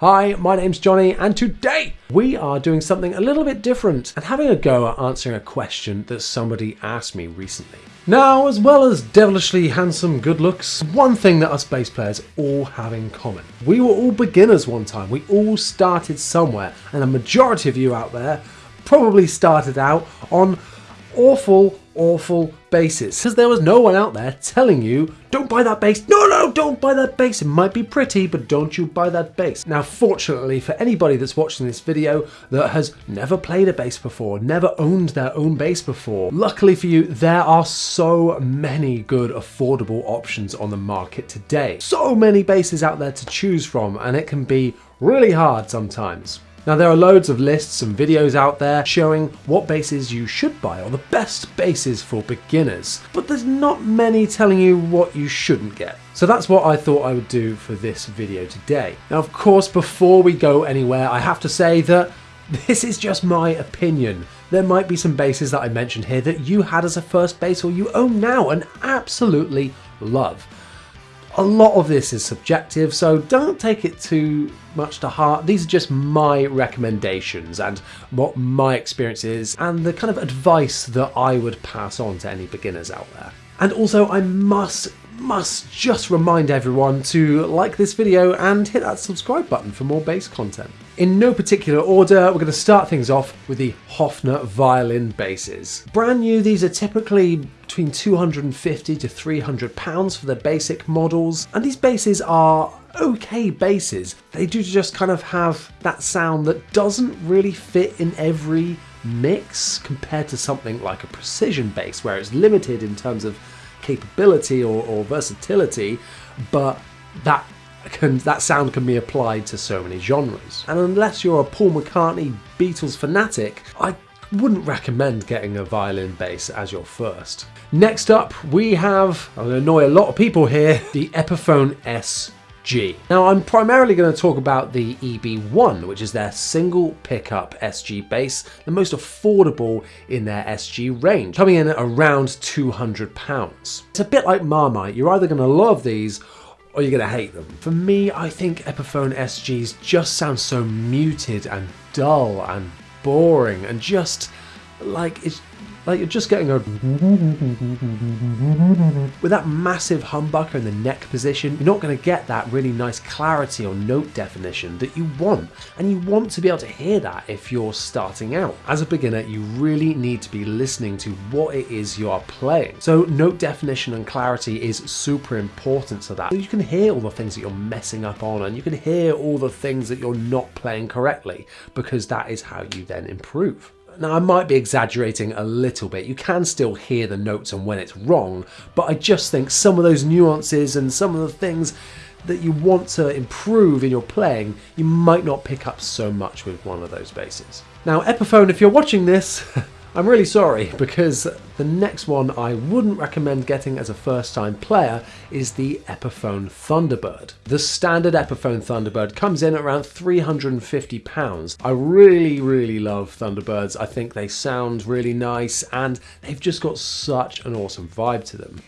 Hi, my name's Johnny, and today we are doing something a little bit different and having a go at answering a question that somebody asked me recently. Now, as well as devilishly handsome good looks, one thing that us bass players all have in common. We were all beginners one time, we all started somewhere, and a majority of you out there probably started out on awful, awful basses. Because there was no one out there telling you, don't buy that bass. No, no, don't buy that bass. It might be pretty, but don't you buy that bass. Now, fortunately for anybody that's watching this video that has never played a bass before, never owned their own bass before, luckily for you, there are so many good affordable options on the market today. So many basses out there to choose from, and it can be really hard sometimes. Now there are loads of lists and videos out there showing what basses you should buy or the best basses for beginners, but there's not many telling you what you shouldn't get. So that's what I thought I would do for this video today. Now of course before we go anywhere I have to say that this is just my opinion. There might be some basses that I mentioned here that you had as a first bass or you own now and absolutely love. A lot of this is subjective, so don't take it too much to heart. These are just my recommendations and what my experience is and the kind of advice that I would pass on to any beginners out there. And also I must must just remind everyone to like this video and hit that subscribe button for more bass content. In no particular order, we're going to start things off with the Hofner violin basses. Brand new, these are typically between 250 to 300 pounds for the basic models, and these basses are okay basses. They do just kind of have that sound that doesn't really fit in every mix compared to something like a precision bass where it's limited in terms of capability or, or versatility, but that can, that sound can be applied to so many genres. And unless you're a Paul McCartney Beatles fanatic, I wouldn't recommend getting a violin bass as your first. Next up, we have, to annoy a lot of people here, the Epiphone S G. Now I'm primarily going to talk about the EB1, which is their single pickup SG bass, the most affordable in their SG range, coming in at around £200. It's a bit like Marmite, you're either going to love these or you're going to hate them. For me, I think Epiphone SGs just sound so muted and dull and boring and just like it's like you're just getting a with that massive humbucker in the neck position, you're not going to get that really nice clarity or note definition that you want. And you want to be able to hear that if you're starting out. As a beginner, you really need to be listening to what it is you are playing. So note definition and clarity is super important to that. So you can hear all the things that you're messing up on and you can hear all the things that you're not playing correctly because that is how you then improve. Now, I might be exaggerating a little bit. You can still hear the notes and when it's wrong, but I just think some of those nuances and some of the things that you want to improve in your playing, you might not pick up so much with one of those basses. Now, Epiphone, if you're watching this, I'm really sorry because the next one I wouldn't recommend getting as a first time player is the Epiphone Thunderbird. The standard Epiphone Thunderbird comes in at around £350. I really, really love Thunderbirds. I think they sound really nice and they've just got such an awesome vibe to them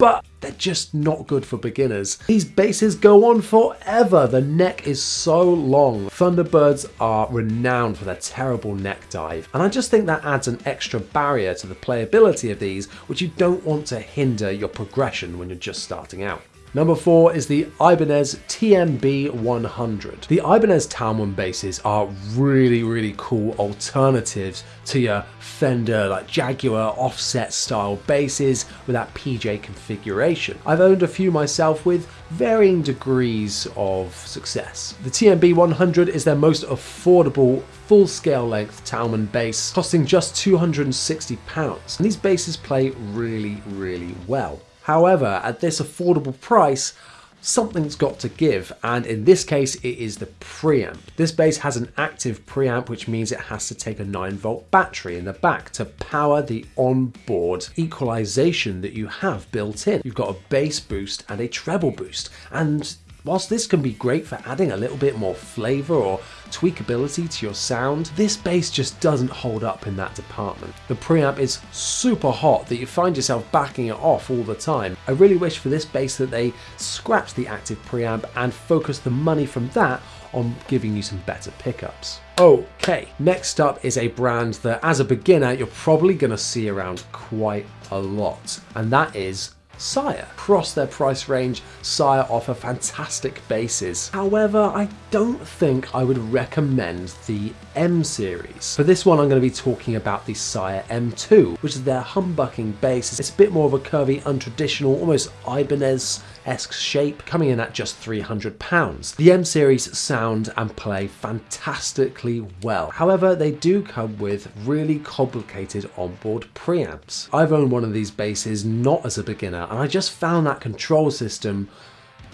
but they're just not good for beginners. These basses go on forever. The neck is so long. Thunderbirds are renowned for their terrible neck dive, and I just think that adds an extra barrier to the playability of these, which you don't want to hinder your progression when you're just starting out. Number four is the Ibanez TMB 100. The Ibanez Talman basses are really, really cool alternatives to your Fender like Jaguar offset style basses with that PJ configuration. I've owned a few myself with varying degrees of success. The TMB 100 is their most affordable full scale length Talman bass, costing just £260. And these basses play really, really well. However, at this affordable price, something's got to give and in this case it is the preamp. This bass has an active preamp which means it has to take a 9 volt battery in the back to power the onboard equalization that you have built in. You've got a bass boost and a treble boost and Whilst this can be great for adding a little bit more flavour or tweakability to your sound, this bass just doesn't hold up in that department. The preamp is super hot that you find yourself backing it off all the time. I really wish for this bass that they scrapped the active preamp and focused the money from that on giving you some better pickups. Okay, next up is a brand that as a beginner you're probably going to see around quite a lot, and that is Sire. Across their price range, Sire offer fantastic basses. However, I don't think I would recommend the M series. For this one, I'm going to be talking about the Sire M2, which is their humbucking bass. It's a bit more of a curvy, untraditional, almost Ibanez esque shape, coming in at just £300. The M series sound and play fantastically well. However, they do come with really complicated onboard preamps. I've owned one of these basses not as a beginner, and I just found that control system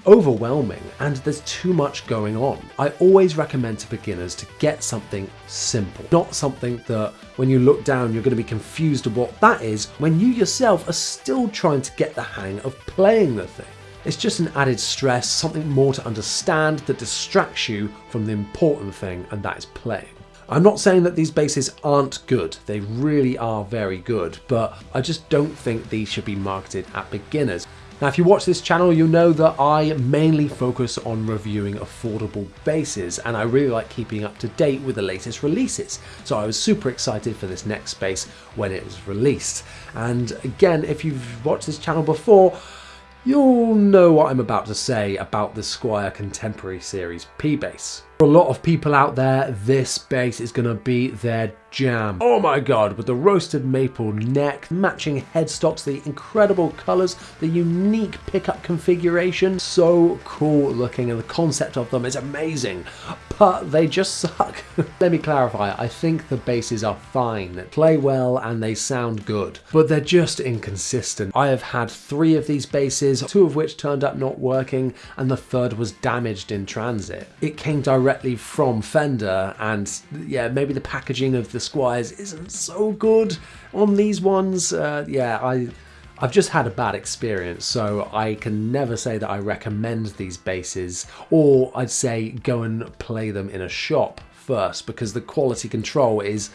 overwhelming and there's too much going on. I always recommend to beginners to get something simple, not something that when you look down you're going to be confused of what that is when you yourself are still trying to get the hang of playing the thing. It's just an added stress, something more to understand that distracts you from the important thing, and that is playing. I'm not saying that these basses aren't good, they really are very good, but I just don't think these should be marketed at beginners. Now if you watch this channel you'll know that I mainly focus on reviewing affordable basses and I really like keeping up to date with the latest releases. So I was super excited for this next bass when it was released. And again if you've watched this channel before You'll know what I'm about to say about the Squier Contemporary Series P-Bass. For a lot of people out there, this bass is going to be their jam. Oh my god, with the roasted maple neck, matching headstocks, the incredible colours, the unique pickup configuration, so cool looking and the concept of them is amazing, but they just suck. Let me clarify, I think the basses are fine, play well and they sound good, but they're just inconsistent. I have had three of these basses, two of which turned up not working and the third was damaged in transit. It came directly from Fender and yeah, maybe the packaging of the Squiers isn't so good on these ones. Uh, yeah, I, I've just had a bad experience, so I can never say that I recommend these basses, or I'd say go and play them in a shop first, because the quality control is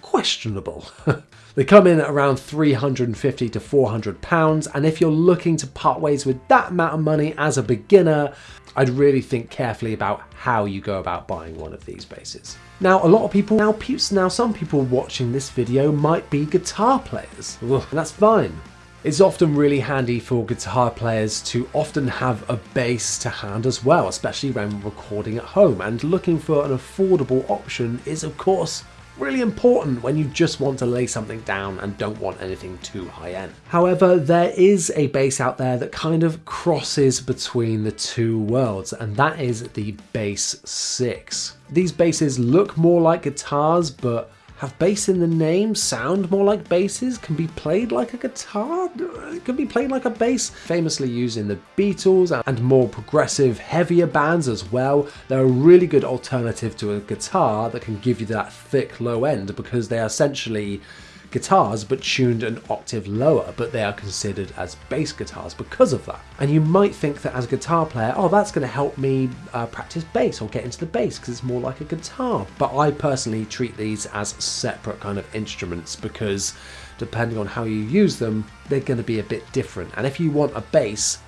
questionable. they come in at around 350 to 400 pounds, and if you're looking to part ways with that amount of money as a beginner, I'd really think carefully about how you go about buying one of these basses. Now, a lot of people, now, now some people watching this video might be guitar players, and that's fine. It's often really handy for guitar players to often have a bass to hand as well, especially when recording at home, and looking for an affordable option is of course really important when you just want to lay something down and don't want anything too high end. However, there is a bass out there that kind of crosses between the two worlds, and that is the Bass 6. These basses look more like guitars, but have bass in the name, sound more like basses, can be played like a guitar, can be played like a bass. Famously used in the Beatles and more progressive, heavier bands as well. They're a really good alternative to a guitar that can give you that thick low end because they are essentially guitars but tuned an octave lower, but they are considered as bass guitars because of that. And you might think that as a guitar player, oh, that's going to help me uh, practice bass or get into the bass because it's more like a guitar. But I personally treat these as separate kind of instruments because depending on how you use them, they're going to be a bit different. And if you want a bass,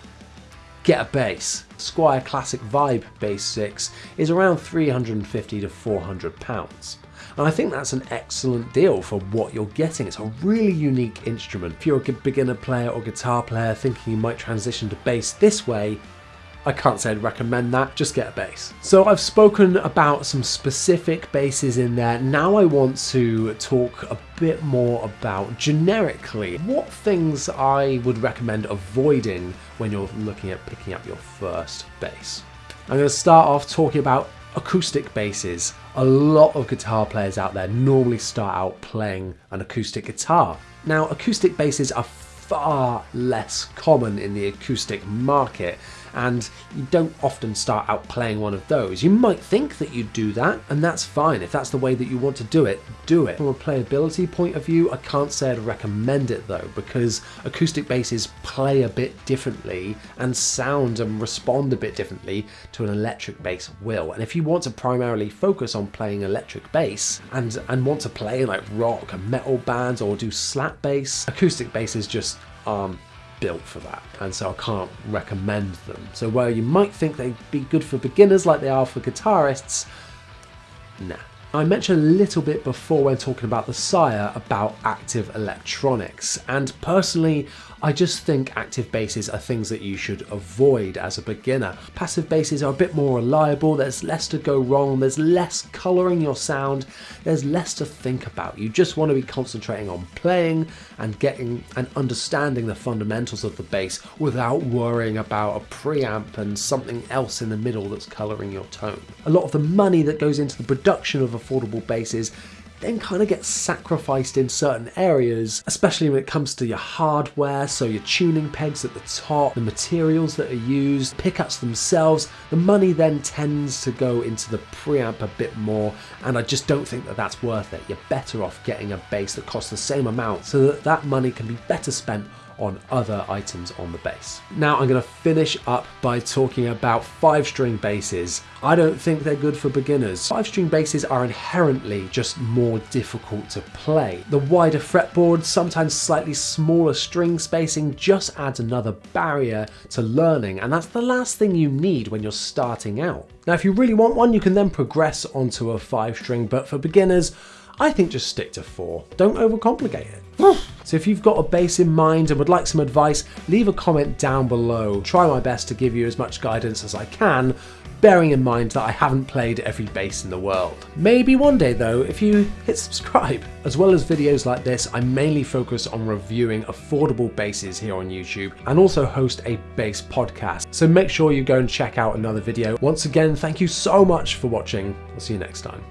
get a bass. Squier Classic Vibe Bass 6 is around 350 to 400 pounds. And I think that's an excellent deal for what you're getting. It's a really unique instrument. If you're a beginner player or guitar player thinking you might transition to bass this way, I can't say I'd recommend that, just get a bass. So I've spoken about some specific basses in there. Now I want to talk a bit more about generically what things I would recommend avoiding when you're looking at picking up your first bass. I'm going to start off talking about acoustic basses. A lot of guitar players out there normally start out playing an acoustic guitar. Now acoustic basses are far less common in the acoustic market and you don't often start out playing one of those. You might think that you do that, and that's fine. If that's the way that you want to do it, do it. From a playability point of view, I can't say I'd recommend it though, because acoustic basses play a bit differently and sound and respond a bit differently to an electric bass will. And if you want to primarily focus on playing electric bass and, and want to play like rock and metal bands or do slap bass, acoustic basses just um, built for that, and so I can't recommend them. So where you might think they'd be good for beginners like they are for guitarists, nah. I mentioned a little bit before when talking about the Sire about active electronics, and personally, I just think active basses are things that you should avoid as a beginner. Passive basses are a bit more reliable, there's less to go wrong, there's less colouring your sound, there's less to think about. You just want to be concentrating on playing and getting and understanding the fundamentals of the bass without worrying about a preamp and something else in the middle that's colouring your tone. A lot of the money that goes into the production of affordable basses then kind of gets sacrificed in certain areas, especially when it comes to your hardware, so your tuning pegs at the top, the materials that are used, pickups themselves, the money then tends to go into the preamp a bit more, and I just don't think that that's worth it. You're better off getting a bass that costs the same amount so that that money can be better spent on other items on the bass. Now I'm going to finish up by talking about 5 string basses. I don't think they're good for beginners. 5 string basses are inherently just more difficult to play. The wider fretboard, sometimes slightly smaller string spacing just adds another barrier to learning and that's the last thing you need when you're starting out. Now if you really want one you can then progress onto a 5 string but for beginners I think just stick to 4. Don't overcomplicate it. So if you've got a bass in mind and would like some advice, leave a comment down below. Try my best to give you as much guidance as I can, bearing in mind that I haven't played every bass in the world. Maybe one day though, if you hit subscribe. As well as videos like this, I mainly focus on reviewing affordable basses here on YouTube and also host a bass podcast. So make sure you go and check out another video. Once again, thank you so much for watching. I'll see you next time.